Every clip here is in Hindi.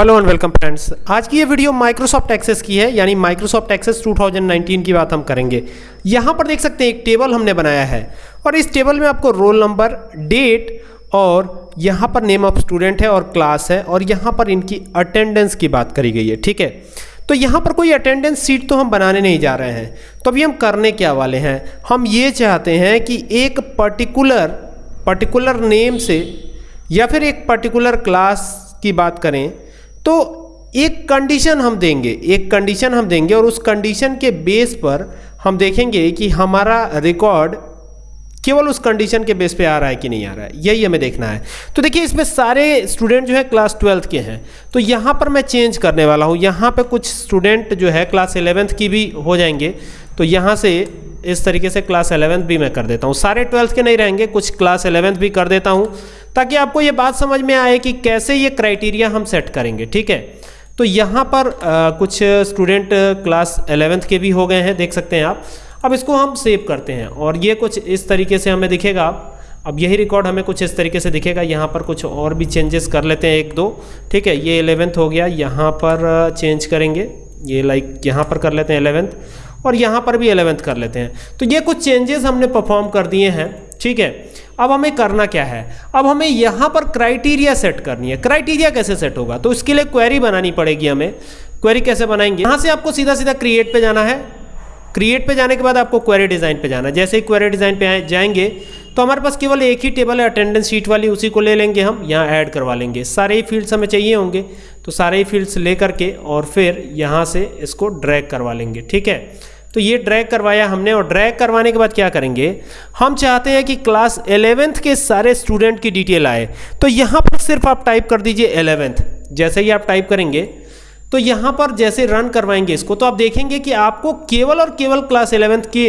हेलो एंड वेलकम फ्रेंड्स आज की ये वीडियो माइक्रोसॉफ्ट एक्सेस की है, यानी माइक्रोसॉफ्ट एक्सेस 2019 की बात हम करेंगे। यहाँ पर देख सकते हैं, एक टेबल हमने बनाया है। और इस टेबल में आपको रोल नंबर डेट और यहाँ पर नेम ऑफ़ स्टूडेंट है और क्लास है और यहाँ पर इनकी अटेंडेंस की बात करी गई है, ठीक है? तो यहाँ पर कोई अटेंडेंस सीट तो हम बनाने नहीं जा रहे हैं। तो अभी हम करने क्या वाले हैं। हम ये चाहते हैं कि एक पर्टिकुलर पर्टिकुलर नेम से या फिर एक पर्टिकुलर क्लास की बात करें। तो एक कंडीशन हम देंगे, एक कंडीशन हम देंगे और उस कंडीशन के बेस पर हम देखेंगे कि हमारा रिकॉर्ड केवल उस कंडीशन के बेस पे आ रहा है कि नहीं आ रहा है। यही हमें देखना है। तो देखिए, इसमें सारे स्टूडेंट जो है क्लास ट्वेल्थ के हैं। तो यहाँ पर मैं चेंज करने वाला हूँ। यहाँ पे कुछ स्टूडेंट जो है क्लास एलेवेंथ की भी हो जाएँगे। तो यहाँ से इस तरीके से क्लास एलेवेंथ भी मैं कर देता हूँ। सारे ट्वेल्थ के नहीं रहेंगे, कुछ क्लास एलेवेंथ भी कर देता हूँ। ताकि आपको ये बात समझ में आए कि कैसे ये क्राइटेरिया हम सेट करेंगे ठीक है? तो यहाँ पर आ, कुछ स्टूडेंट क्लास एलेवेंथ के भी हो गए हैं देख सकते हैं आप। अब इसको हम सेव करते हैं और ये कुछ इस तरीके से हमें दिखेगा। अब यही रिकॉर्ड हमें कुछ इस तरीके से दिखेगा। यहाँ पर कुछ और भी चेंजेस कर लेते हैं एक दो ठीक है? ये एलेवेंथ हो गया। यहाँ पर चेंज करेंगे। ये लाइक यहाँ पर कर लेते हैं एलेवेंथ और यहाँ पर भी एलेवेंथ कर लेते हैं। तो ये कुछ चेंजेस हमने परफॉर्म कर दिए हैं ठीक है? अब हमें करना क्या है? अब हमें यहाँ पर क्राइटेरिया सेट करनी है। क्राइटेरिया कैसे सेट होगा? तो इसके लिए क्वेरी बनानी पड़ेगी हमें। क्वेरी कैसे बनाएँगे? यहाँ से आपको सीधा सीधा क्रिएट पे जाना है। क्रिएट पे जाने के बाद आपको क्वेरी डिज़ाइन पे जाना है। जैसे ही क्वेरी डिज़ाइन पे जाएँगे तो हमारे पास केवल एक ही टेबल है। अटेंडेंस शीट वाली, उसी को ले लेंगे हम। यहाँ ऐड करवा लेंगे। सारे ही फील्ड्स हमें चाहिए होंगे। तो सारे ही फील्ड्स ले करके और फिर यहाँ से इसको ड्रैग करवा लेंगे। ठीक है? तो ये ड्रैग करवाया हमने और ड्रैग करवाने के बाद क्या करेंगे? हम चाहते हैं कि क्लास एलेवेंथ के सारे स्टूडेंट की डिटेल आए। तो यहाँ पर सिर्फ़ आप टाइप कर दीजिए एलेवेंथ जैसे ही आप टाइप करेंगे तो यहाँ पर जैसे रन करवाएँगे इसको तो आप देखेंगे कि आपको केवल और केवल क्लास एलेवेंथ के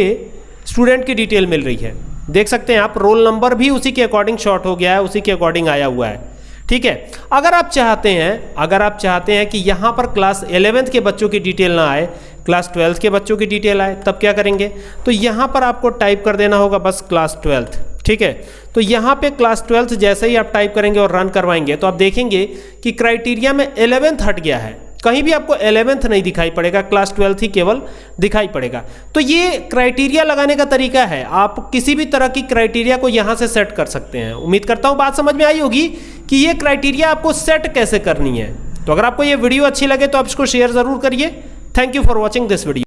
स्टूडेंट की डिटेल मिल रही है। देख सकते हैं आप रोल नंबर भी उसी के अकॉर्डिंग शॉर्ट हो गया है, उसी के अकॉर्डिंग आया हुआ है। ठीक है? अगर आप चाहते हैं, अगर आप चाहते हैं कि यहाँ पर क्लास एलेवेंथ के बच्चों की डिटेल ना आए क्लास ट्वेल्थ के बच्चों की डिटेल आए, तब क्या करेंगे? तो यहाँ पर आपको टाइप कर देना होगा बस क्लास ट्वेल्थ, ठीक है? तो यहाँ पे क्लास ट्वेल्थ जैसे ही आप टाइप करेंगे और रन करवाएँगे तो आप देखेंगे कि क्राइटेरिया में एलेवेंथ हट गया है। कहीं भी आपको एलेवेंथ नहीं दिखाई पड़ेगा, क्लास ट्वेल्थ ही केवल दिखाई पड़ेगा। तो ये क्राइटेरिया लगाने का तरीका है। आप किसी भी तरह की क्राइटेरिया को यहाँ से सेट कर सकते हैं। उम्मीद करता हूँ बात समझ में आई होगी कि ये क्राइटेरिया आपको सेट कैसे करनी है। तो अगर आपको ये वीडियो अच्छी लगे तो आप इसको शेयर ज़रूर करिए। Thank you for watching this video